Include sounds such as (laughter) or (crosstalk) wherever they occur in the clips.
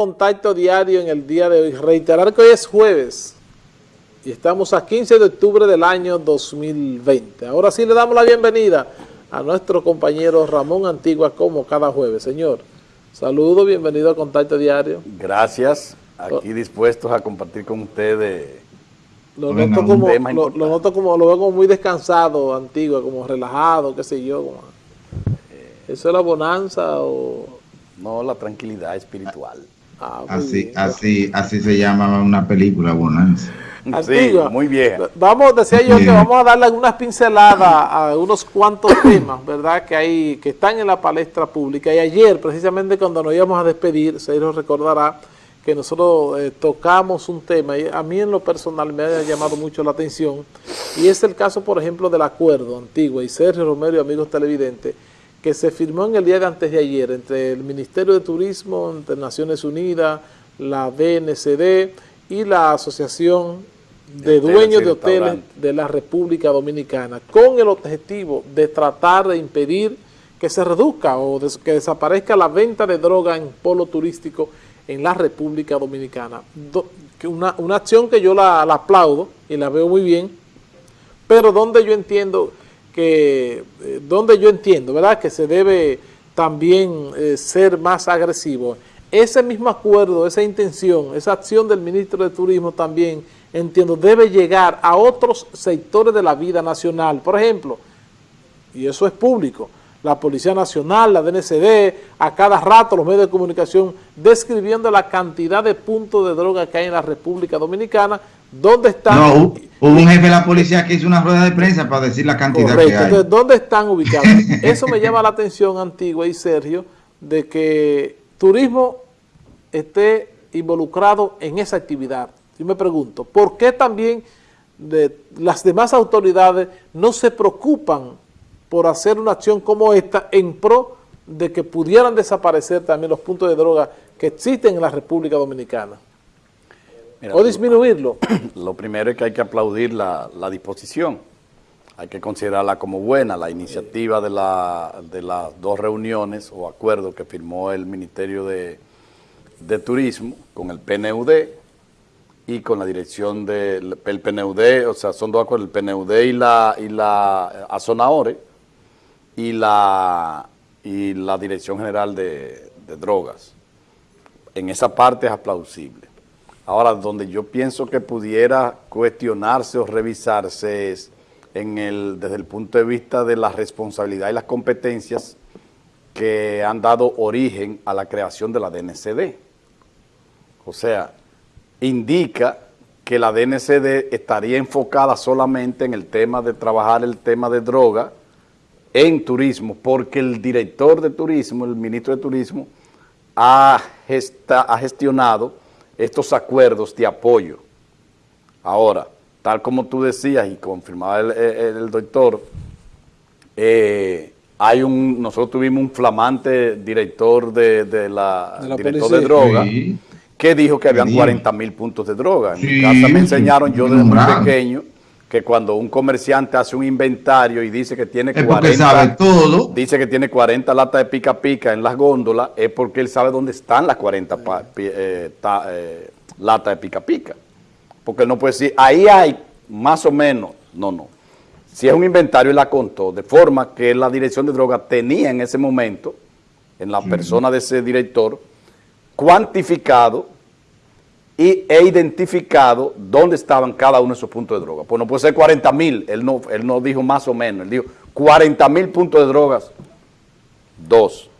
contacto diario en el día de hoy. Reiterar que hoy es jueves y estamos a 15 de octubre del año 2020. Ahora sí le damos la bienvenida a nuestro compañero Ramón Antigua como cada jueves. Señor, saludo, bienvenido a Contacto Diario. Gracias, aquí dispuestos a compartir con ustedes lo noto, como, lo, lo, noto como, lo veo como muy descansado, Antigua, como relajado, qué sé yo. Como, ¿Eso es la bonanza o...? No, la tranquilidad espiritual. Ah, así, así, así se llama una película, bonanza. Antigua, sí, muy bien. Vamos, decía yo que vamos a darle algunas pinceladas a unos cuantos (coughs) temas, ¿verdad? Que hay, que están en la palestra pública. Y ayer, precisamente cuando nos íbamos a despedir, se nos recordará que nosotros eh, tocamos un tema, y a mí en lo personal me ha llamado mucho la atención, y es el caso, por ejemplo, del acuerdo antiguo, y Sergio Romero y amigos televidentes, que se firmó en el día de antes de ayer entre el Ministerio de Turismo, entre Naciones Unidas, la DNCD y la Asociación de Dueños de Hoteles de la República Dominicana, con el objetivo de tratar de impedir que se reduzca o que desaparezca la venta de droga en polo turístico en la República Dominicana. una, una, acción que yo la, la aplaudo y la veo muy bien, pero donde yo entiendo que, eh, donde yo entiendo, ¿verdad?, que se debe también eh, ser más agresivo. Ese mismo acuerdo, esa intención, esa acción del ministro de Turismo también, entiendo, debe llegar a otros sectores de la vida nacional. Por ejemplo, y eso es público, la Policía Nacional, la DNCD, a cada rato los medios de comunicación describiendo la cantidad de puntos de droga que hay en la República Dominicana, ¿dónde están? No, hubo un jefe de la policía que hizo una rueda de prensa para decir la cantidad que hay. Entonces, ¿dónde están ubicados? (laughs) Eso me llama la atención, Antigua y Sergio, de que turismo esté involucrado en esa actividad. Yo me pregunto, ¿por qué también de las demás autoridades no se preocupan por hacer una acción como esta en pro de que pudieran desaparecer también los puntos de droga que existen en la República Dominicana. O disminuirlo. (clears throat) Lo primero es que hay que aplaudir la, disposición. Hay que considerarla como buena, la iniciativa de, la, de las dos reuniones o acuerdos que firmó el Ministerio de, de Turismo con el PNUD y con la dirección del PNUD, o sea, son dos acuerdos, el PNUD y la, y la Azonaore, y la, y la Dirección General de, Drogas. En esa parte es aplausible. Ahora, donde yo pienso que pudiera cuestionarse o revisarse es desde el punto de vista de la responsabilidad y las competencias que han dado origen a la creación de la DNCD. O sea, indica que la DNCD estaría enfocada solamente en el tema de trabajar el tema de droga en turismo, porque el director de turismo, el ministro de turismo, ha gestionado estos acuerdos de apoyo. Ahora, tal como tú decías y confirmaba el, doctor, eh, hay un, nosotros tuvimos un flamante director de, la, director de droga que dijo que habían 40 mil puntos de droga. En mi casa me enseñaron yo desde muy pequeño que cuando un comerciante hace un inventario y dice que tiene 40, dice que tiene 40 latas de pica pica en las góndolas, es porque él sabe dónde están las 40 eh, eh, latas de pica pica. Porque él no puede decir, ahí hay más o menos, no, no. Si es un inventario, él la contó, de forma que la dirección de drogas tenía en ese momento, en la persona de ese director, cuantificado y he identificado dónde estaban cada uno de esos puntos de droga. Pues no puede ser 40 mil, él no, él no dijo más o menos, él dijo 40 mil puntos de drogas, dos.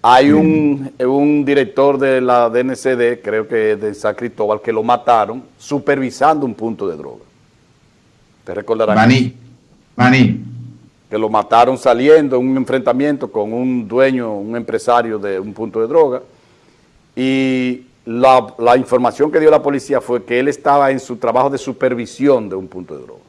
Hay un, un, director de la DNCD, creo que de San Cristóbal, que lo mataron supervisando un punto de droga. ¿Te recordarán? Maní, Maní. Que lo mataron saliendo en un enfrentamiento con un dueño, un empresario de un punto de droga. Y la, información que dio la policía fue que él estaba en su trabajo de supervisión de un punto de droga.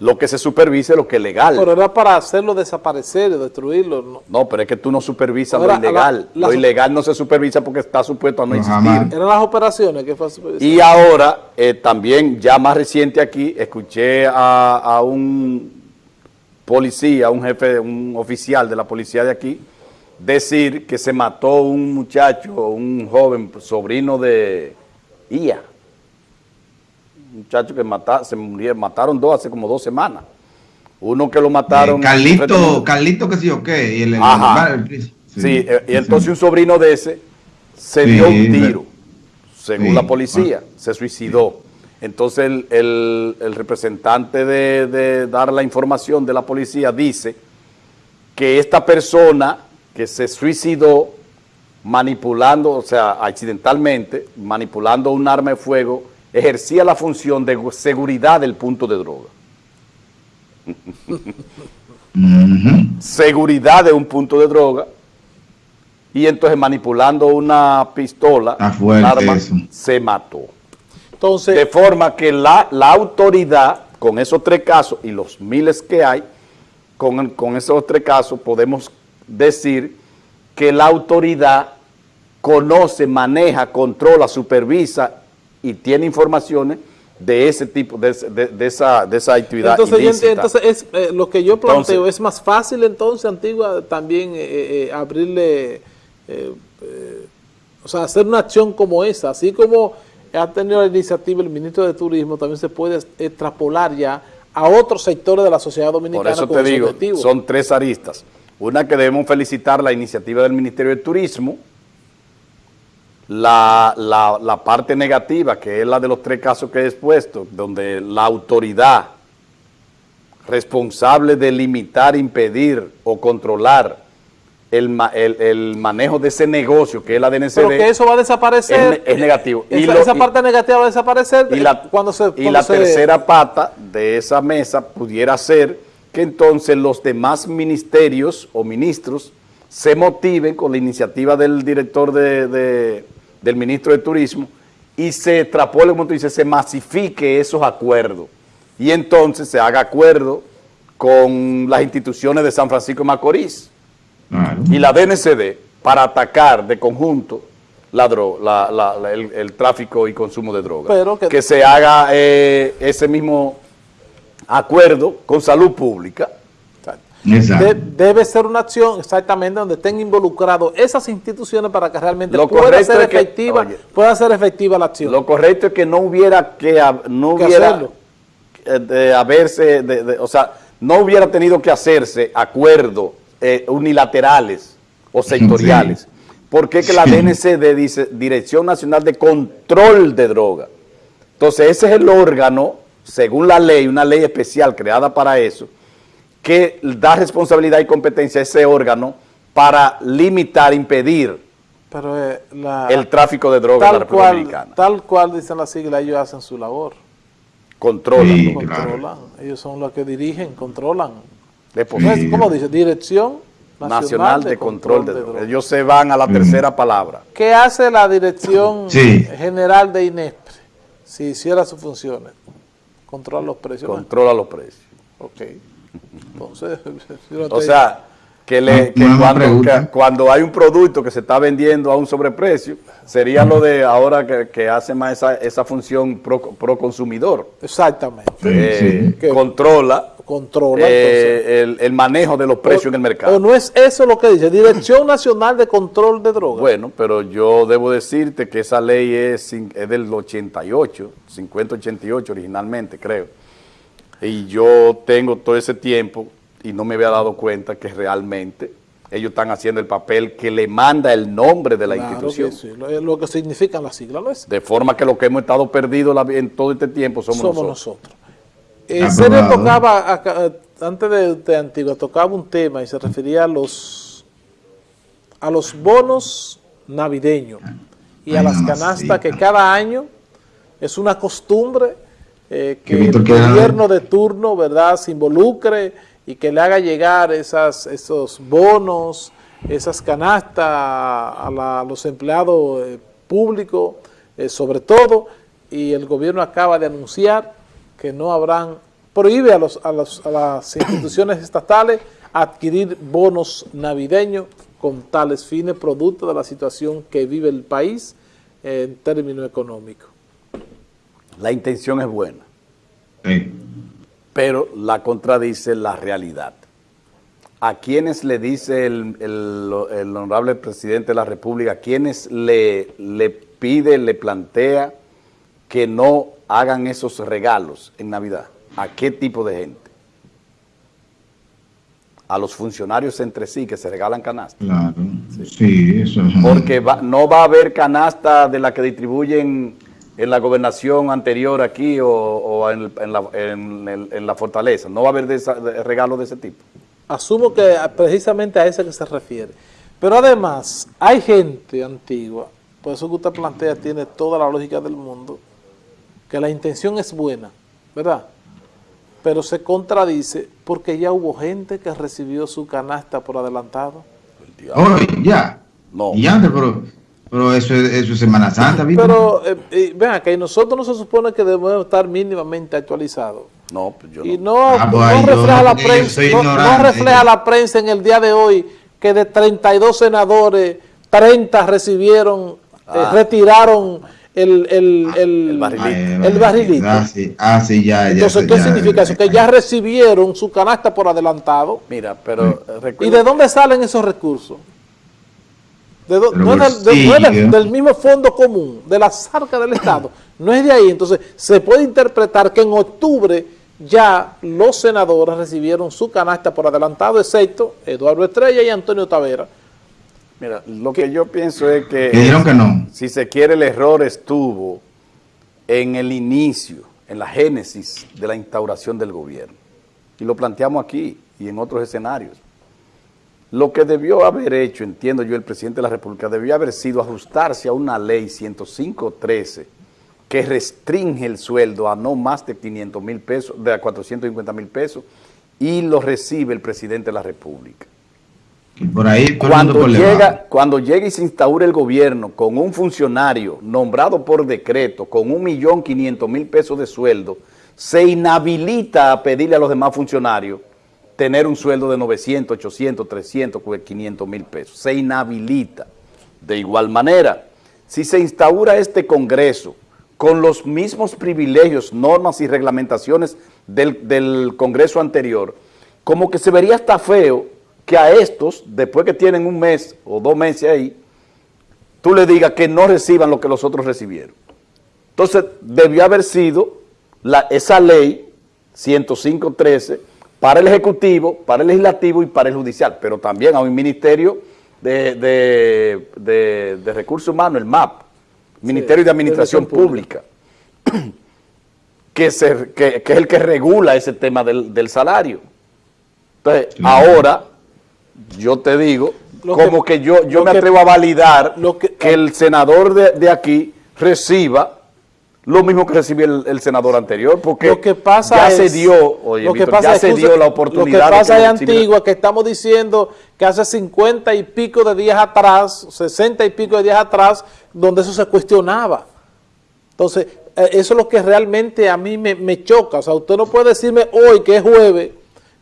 Lo que se supervise lo que es legal. Pero era para hacerlo desaparecer, destruirlo. No, pero es que tú no supervisas lo ilegal. lo ilegal no se supervisa porque está supuesto a no, existir. Eran las operaciones que fue Y ahora, eh, también, ya más reciente aquí, escuché a, a un policía, un jefe, un oficial de la policía de aquí, decir que se mató un muchacho, un joven sobrino de IA. Un muchacho que mata, se murieron, mataron dos hace como dos semanas. Uno que lo mataron... Eh, Carlito, Carlito que sí o qué. El, sí, eh, y entonces un sobrino de ese se dio un tiro, según la policía, se suicidó. Entonces el, representante de, dar la información de la policía dice que esta persona que se suicidó manipulando, o sea, accidentalmente, manipulando un arma de fuego, ejercía la función de seguridad del punto de droga. Seguridad de un punto de droga. Y entonces manipulando una pistola, un arma, se mató de forma que la, autoridad, con esos tres casos y los miles que hay, con, con esos tres casos podemos decir que la autoridad conoce, maneja, controla, supervisa y tiene informaciones de ese tipo, de, esa, de esa actividad Entonces, entonces es, eh, lo que yo planteo, es más fácil entonces, Antigua, también eh, eh, abrirle, o sea, hacer una acción como esa, así como ha tenido la iniciativa el ministro de Turismo, también se puede extrapolar ya a otros sectores de la sociedad dominicana. Por eso te digo, son tres aristas. Una que debemos felicitar la iniciativa del Ministerio de Turismo, la, la, parte negativa, que es la de los tres casos que he expuesto, donde la autoridad responsable de limitar, impedir o controlar el, el, manejo de ese negocio que es la DNCD. Pero que eso va a desaparecer. Es, negativo. y esa parte negativa va a desaparecer y la, cuando se... y la tercera pata de esa mesa pudiera ser que entonces los demás ministerios o ministros se motiven con la iniciativa del director de, del ministro de Turismo y se extrapole, como tú dices, se masifique esos acuerdos. Y entonces se haga acuerdo con las instituciones de San Francisco de Macorís y la DNCD para atacar de conjunto la el, tráfico y consumo de drogas. que, se haga eh, ese mismo acuerdo con salud pública. debe ser una acción exactamente donde estén involucrados esas instituciones para que realmente pueda ser, efectiva, pueda ser efectiva la acción. Lo correcto es que no hubiera que no hubiera eh, de haberse, o sea, no hubiera tenido que hacerse acuerdo eh, unilaterales o sectoriales. porque que la DNCD dice Dirección Nacional de Control de Droga? Entonces ese es el órgano, según la ley, una ley especial creada para eso, que da responsabilidad y competencia a ese órgano para limitar, impedir eh, el tráfico de drogas en la República Dominicana. Tal cual dicen las siglas, ellos hacen su labor. Controlan. controlan. Ellos son los que dirigen, controlan ¿Cómo dice? Dirección Nacional, de, Control, de, Drogas. Ellos se van a la tercera palabra. ¿Qué hace la Dirección General de INESPRE si hiciera sus funciones? Controla los precios. Controla los precios. Ok. Entonces, (laughs) o sea, que, le, cuando, hay un producto que se está vendiendo a un sobreprecio, sería lo de ahora que, hace más esa, esa función pro, consumidor. Exactamente. Eh, controla controla eh, el, manejo de los precios en el mercado. O no es eso lo que dice, Dirección Nacional de Control de Drogas. Bueno, pero yo debo decirte que esa ley es, es del 88, 50-88 originalmente, creo. Y yo tengo todo ese tiempo y no me había dado cuenta que realmente ellos están haciendo el papel que le manda el nombre de la institución. sí, lo, que significan las siglas, ¿no es? De forma que lo que hemos estado perdidos en todo este tiempo somos, somos nosotros. Eh, Serio tocaba, antes de, de Antigua, tocaba un tema y se refería a los, a los bonos navideños y a las canastas que cada año es una costumbre eh, que el gobierno de turno verdad se involucre y que le haga llegar esas, esos bonos, esas canastas a, los empleados eh, públicos, sobre todo, y el gobierno acaba de anunciar que no habrán, prohíbe a, los, a, las instituciones estatales adquirir bonos navideños con tales fines, producto de la situación que vive el país en términos económicos. La intención es buena, pero la contradice la realidad. a quienes le dice el, el, honorable presidente de la República, a quienes le, le pide, le plantea que no hagan esos regalos en Navidad. ¿A qué tipo de gente? A los funcionarios entre sí que se regalan canasta. Claro, sí, eso es. Porque no va a haber canasta de la que distribuyen en la gobernación anterior aquí o, en, la, fortaleza. No va a haber de regalos de ese tipo. Asumo que precisamente a ese que se refiere. Pero además, hay gente antigua, por eso que usted plantea tiene toda la lógica del mundo, que la intención es buena, ¿verdad? Pero se contradice porque ya hubo gente que recibió su canasta por adelantado. Oh, ya. No. Ya, pero, pero eso, es, eso es Semana Santa, ¿viste? Pero, eh, vean, que nosotros no se supone que debemos estar mínimamente actualizados. No, pues yo no. Y no, ah, pues refleja, la prensa, no, refleja la prensa en el día de hoy que de 32 senadores, 30 recibieron, eh, ah. retiraron el, el, el, el barrilito. el barrilito. Ah, sí, ah, sí ya, Entonces, ¿qué significa eso? Que ya recibieron su canasta por adelantado. Mira, pero... Eh, ¿Y de dónde salen esos recursos? De no, es del, del, mismo fondo común, de la arcas del Estado. No es de ahí. Entonces, se puede interpretar que en octubre ya los senadores recibieron su canasta por adelantado, excepto Eduardo Estrella y Antonio Tavera. Mira, lo que, yo pienso es que, que no. si se quiere el error estuvo en el inicio, en la génesis de la instauración del gobierno. Y lo planteamos aquí y en otros escenarios. Lo que debió haber hecho, entiendo yo, el presidente de la República, debió haber sido ajustarse a una ley 105.13 que restringe el sueldo a no más de 500 mil pesos, de a 450 mil pesos, y lo recibe el presidente de la República. Y por ahí cuando llega, cuando llega y se instaura el gobierno con un funcionario nombrado por decreto con un millón quinientos mil pesos de sueldo, se inhabilita a pedirle a los demás funcionarios tener un sueldo de 900, 800, 300, 500 mil pesos. Se inhabilita. De igual manera, si se instaura este Congreso con los mismos privilegios, normas y reglamentaciones del, Congreso anterior, como que se vería hasta feo que a estos, después que tienen un mes o dos meses ahí, tú le digas que no reciban lo que los otros recibieron. Entonces, debió haber sido la, esa ley 105.13 para el Ejecutivo, para el Legislativo y para el Judicial, pero también a un Ministerio de, de Recursos Humanos, el MAP, Ministerio de Administración Pública, (clears throat) que, es el que regula ese tema del, salario. Entonces, ahora, yo te digo, como que, yo, yo me atrevo a validar que, el senador de, aquí reciba lo mismo que recibió el, senador anterior, porque lo que pasa ya se dio, lo que pasa ya se dio la oportunidad. Lo que pasa es antigua, que estamos diciendo que hace 50 y pico de días atrás, 60 y pico de días atrás, donde eso se cuestionaba. Entonces, eh, eso es lo que realmente a mí me, choca. O sea, usted no puede decirme hoy, que es jueves,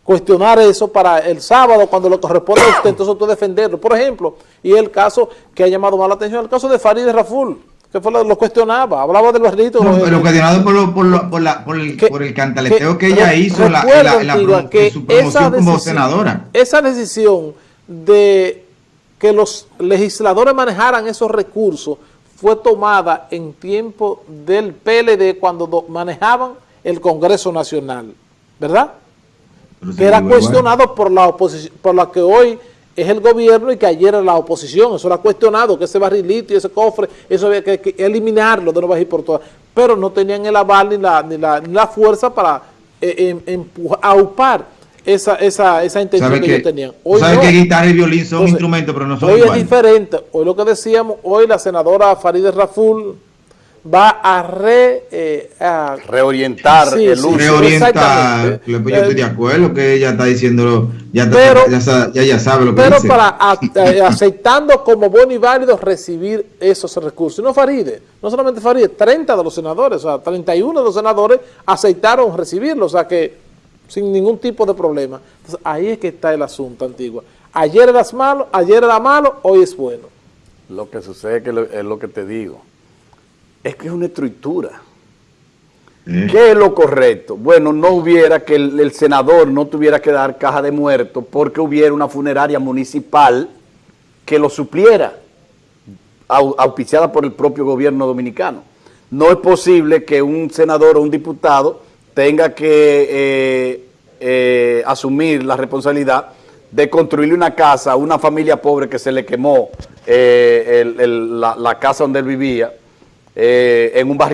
cuestionar eso para el sábado, cuando le corresponde a usted, entonces usted defenderlo. Por ejemplo, y el caso que ha llamado más la atención, el caso de Farid Raful que fue lo, cuestionaba, hablaba del barrito. No, pero cuestionado por, por, por, la, por, el, por el cantaleteo que, ella hizo en la, que su promoción como senadora. Esa decisión de que los legisladores manejaran esos recursos fue tomada en tiempo del PLD cuando manejaban el Congreso Nacional, ¿verdad? Que era cuestionado por la oposición, por la que hoy es el gobierno y que ayer era la oposición, eso era cuestionado, que ese barrilito y ese cofre, eso había que, eliminarlo de no y por todas, pero no tenían el aval ni la, ni la, fuerza para eh, em, aupar esa, esa, esa intención que, ellos tenían. Hoy ¿Sabe que guitarra y violín son instrumentos, pero no son Hoy es diferente, hoy lo que decíamos, hoy la senadora Farideh Raful va a, re, eh, reorientar el uso. Reorientar, yo estoy de acuerdo que ella está diciendo, ya, ya, sabe lo que pero para (laughs) eh, aceptando como bueno y válido recibir esos recursos. No Faride, no solamente Faride, 30 de los senadores, o sea, 31 de los senadores aceptaron recibirlo, o sea que sin ningún tipo de problema. Entonces ahí es que está el asunto antiguo. Ayer era malo, ayer era malo, hoy es bueno. Lo que sucede que es lo que te digo es que es una estructura. ¿Qué es lo correcto? Bueno, no hubiera que el, senador no tuviera que dar caja de muertos porque hubiera una funeraria municipal que lo supliera, auspiciada por el propio gobierno dominicano. No es posible que un senador o un diputado tenga que eh, eh, asumir la responsabilidad de construirle una casa a una familia pobre que se le quemó eh, la, la, casa donde él vivía en un barrio